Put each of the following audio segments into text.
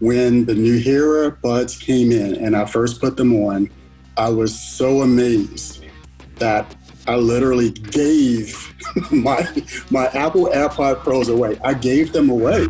When the Nuheara buds came in and I first put them on, I was so amazed that I literally gave my, my Apple AirPod Pros away. I gave them away.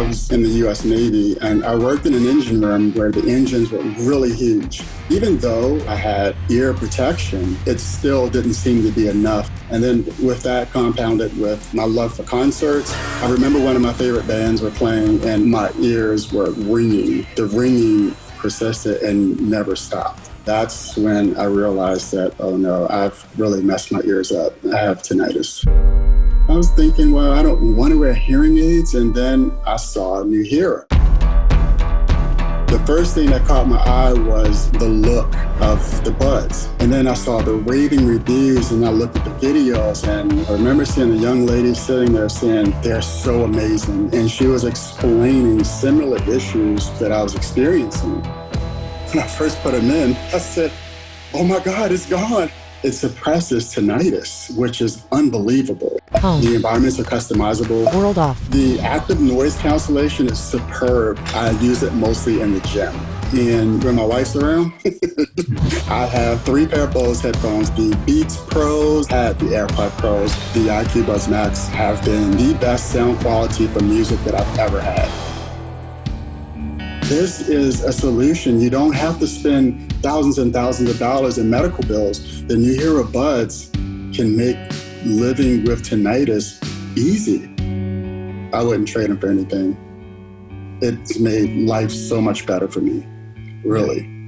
I was in the US Navy and I worked in an engine room where the engines were really huge. Even though I had ear protection, it still didn't seem to be enough. And then with that compounded with my love for concerts, I remember one of my favorite bands were playing and my ears were ringing. The ringing persisted and never stopped. That's when I realized that, oh no, I've really messed my ears up. I have tinnitus. I was thinking, well, I don't want to wear hearing aids. And then I saw Nuheara. The first thing that caught my eye was the look of the buds. And then I saw the raving reviews and I looked at the videos and I remember seeing a young lady sitting there saying, they're so amazing. And she was explaining similar issues that I was experiencing. When I first put them in, I said, oh my God, it's gone. It suppresses tinnitus, which is unbelievable. Home. The environments are customizable. World off. The active noise cancellation is superb. I use it mostly in the gym. And when my wife's around, I have three pair of Bose headphones. The Beats Pros, had the AirPod Pros. The IQ Buds Max have been the best sound quality for music that I've ever had. This is a solution. You don't have to spend thousands and thousands of dollars in medical bills. The Nuheara Buds can make living with tinnitus easy. I wouldn't trade them for anything. It's made life so much better for me, really.